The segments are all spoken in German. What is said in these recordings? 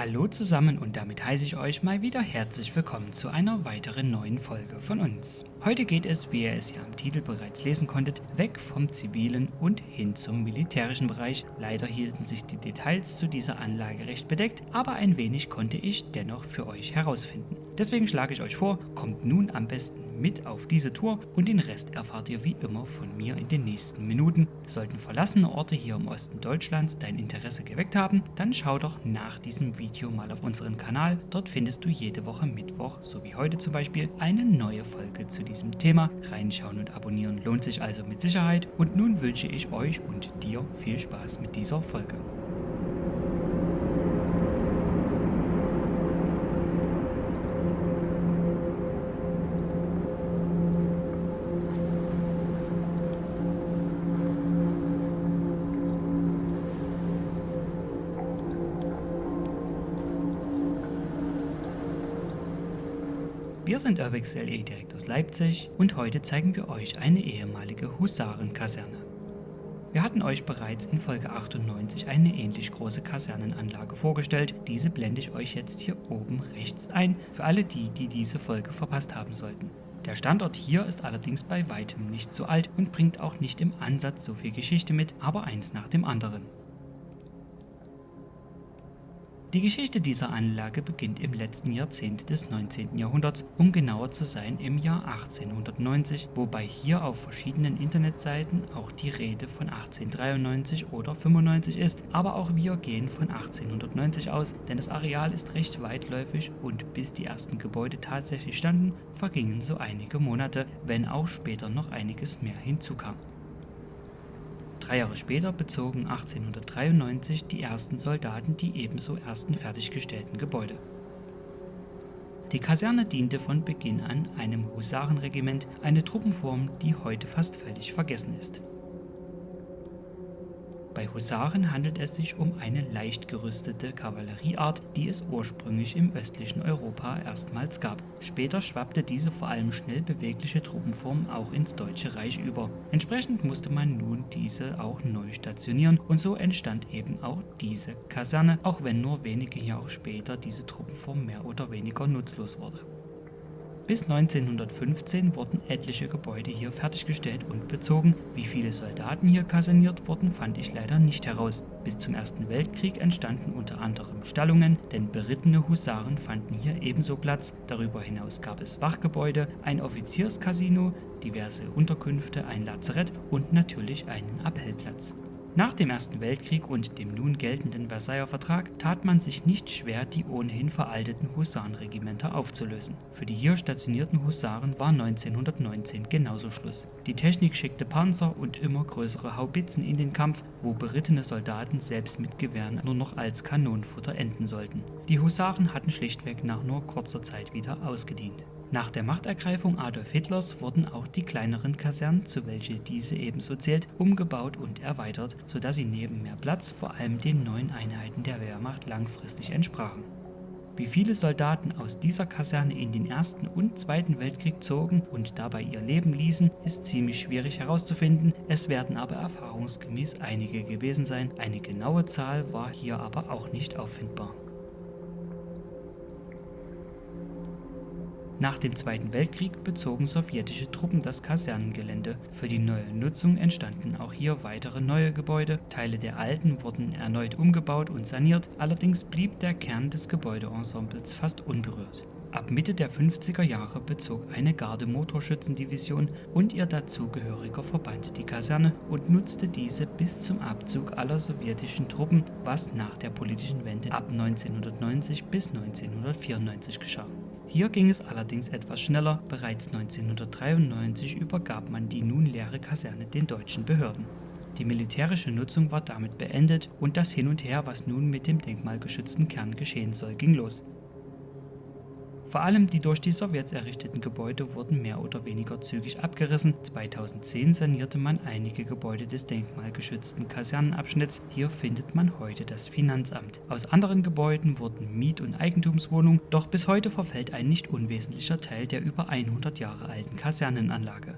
Hallo zusammen und damit heiße ich euch mal wieder herzlich willkommen zu einer weiteren neuen Folge von uns. Heute geht es, wie ihr es ja am Titel bereits lesen konntet, weg vom zivilen und hin zum militärischen Bereich. Leider hielten sich die Details zu dieser Anlage recht bedeckt, aber ein wenig konnte ich dennoch für euch herausfinden. Deswegen schlage ich euch vor, kommt nun am besten mit auf diese Tour und den Rest erfahrt ihr wie immer von mir in den nächsten Minuten. Sollten verlassene Orte hier im Osten Deutschlands dein Interesse geweckt haben, dann schau doch nach diesem Video mal auf unseren Kanal. Dort findest du jede Woche Mittwoch, so wie heute zum Beispiel, eine neue Folge zu diesem Thema. Reinschauen und abonnieren lohnt sich also mit Sicherheit. Und nun wünsche ich euch und dir viel Spaß mit dieser Folge. Wir sind Urbex direkt aus Leipzig und heute zeigen wir euch eine ehemalige Husarenkaserne. Wir hatten euch bereits in Folge 98 eine ähnlich große Kasernenanlage vorgestellt, diese blende ich euch jetzt hier oben rechts ein, für alle die, die diese Folge verpasst haben sollten. Der Standort hier ist allerdings bei weitem nicht so alt und bringt auch nicht im Ansatz so viel Geschichte mit, aber eins nach dem anderen. Die Geschichte dieser Anlage beginnt im letzten Jahrzehnt des 19. Jahrhunderts, um genauer zu sein im Jahr 1890, wobei hier auf verschiedenen Internetseiten auch die Rede von 1893 oder 95 ist, aber auch wir gehen von 1890 aus, denn das Areal ist recht weitläufig und bis die ersten Gebäude tatsächlich standen, vergingen so einige Monate, wenn auch später noch einiges mehr hinzukam. Drei Jahre später bezogen 1893 die ersten Soldaten die ebenso ersten fertiggestellten Gebäude. Die Kaserne diente von Beginn an einem Husarenregiment, eine Truppenform, die heute fast völlig vergessen ist. Bei Husaren handelt es sich um eine leicht gerüstete Kavallerieart, die es ursprünglich im östlichen Europa erstmals gab. Später schwappte diese vor allem schnell bewegliche Truppenform auch ins Deutsche Reich über. Entsprechend musste man nun diese auch neu stationieren und so entstand eben auch diese Kaserne, auch wenn nur wenige Jahre später diese Truppenform mehr oder weniger nutzlos wurde. Bis 1915 wurden etliche Gebäude hier fertiggestellt und bezogen. Wie viele Soldaten hier kaserniert wurden, fand ich leider nicht heraus. Bis zum Ersten Weltkrieg entstanden unter anderem Stallungen, denn berittene Husaren fanden hier ebenso Platz. Darüber hinaus gab es Wachgebäude, ein Offizierscasino, diverse Unterkünfte, ein Lazarett und natürlich einen Appellplatz. Nach dem Ersten Weltkrieg und dem nun geltenden Versailler Vertrag tat man sich nicht schwer, die ohnehin veralteten Husarenregimenter aufzulösen. Für die hier stationierten Husaren war 1919 genauso Schluss. Die Technik schickte Panzer und immer größere Haubitzen in den Kampf, wo berittene Soldaten selbst mit Gewehren nur noch als Kanonenfutter enden sollten. Die Husaren hatten schlichtweg nach nur kurzer Zeit wieder ausgedient. Nach der Machtergreifung Adolf Hitlers wurden auch die kleineren Kasernen, zu welche diese ebenso zählt, umgebaut und erweitert, sodass sie neben mehr Platz vor allem den neuen Einheiten der Wehrmacht langfristig entsprachen. Wie viele Soldaten aus dieser Kaserne in den Ersten und Zweiten Weltkrieg zogen und dabei ihr Leben ließen, ist ziemlich schwierig herauszufinden, es werden aber erfahrungsgemäß einige gewesen sein, eine genaue Zahl war hier aber auch nicht auffindbar. Nach dem Zweiten Weltkrieg bezogen sowjetische Truppen das Kasernengelände. Für die neue Nutzung entstanden auch hier weitere neue Gebäude. Teile der alten wurden erneut umgebaut und saniert, allerdings blieb der Kern des Gebäudeensembles fast unberührt. Ab Mitte der 50er Jahre bezog eine Garde-Motorschützendivision und ihr dazugehöriger Verband die Kaserne und nutzte diese bis zum Abzug aller sowjetischen Truppen, was nach der politischen Wende ab 1990 bis 1994 geschah. Hier ging es allerdings etwas schneller, bereits 1993 übergab man die nun leere Kaserne den deutschen Behörden. Die militärische Nutzung war damit beendet und das Hin und Her, was nun mit dem denkmalgeschützten Kern geschehen soll, ging los. Vor allem die durch die Sowjets errichteten Gebäude wurden mehr oder weniger zügig abgerissen. 2010 sanierte man einige Gebäude des denkmalgeschützten Kasernenabschnitts. Hier findet man heute das Finanzamt. Aus anderen Gebäuden wurden Miet- und Eigentumswohnungen, doch bis heute verfällt ein nicht unwesentlicher Teil der über 100 Jahre alten Kasernenanlage.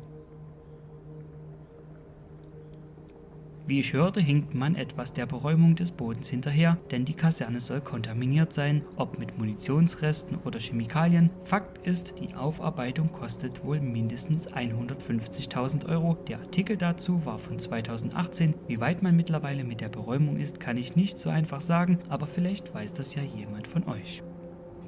Wie ich hörte, hinkt man etwas der Beräumung des Bodens hinterher, denn die Kaserne soll kontaminiert sein, ob mit Munitionsresten oder Chemikalien. Fakt ist, die Aufarbeitung kostet wohl mindestens 150.000 Euro. Der Artikel dazu war von 2018. Wie weit man mittlerweile mit der Beräumung ist, kann ich nicht so einfach sagen, aber vielleicht weiß das ja jemand von euch.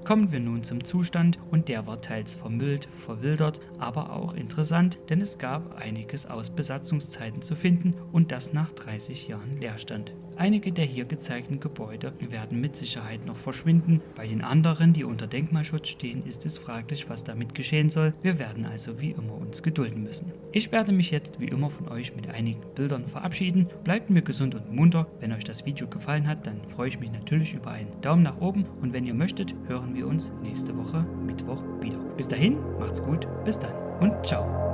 Kommen wir nun zum Zustand und der war teils vermüllt, verwildert, aber auch interessant, denn es gab einiges aus Besatzungszeiten zu finden und das nach 30 Jahren Leerstand. Einige der hier gezeigten Gebäude werden mit Sicherheit noch verschwinden, bei den anderen, die unter Denkmalschutz stehen, ist es fraglich, was damit geschehen soll. Wir werden also wie immer uns gedulden müssen. Ich werde mich jetzt wie immer von euch mit einigen Bildern verabschieden. Bleibt mir gesund und munter. Wenn euch das Video gefallen hat, dann freue ich mich natürlich über einen Daumen nach oben und wenn ihr möchtet, hören wir uns nächste Woche Mittwoch wieder. Bis dahin, macht's gut, bis dann und ciao.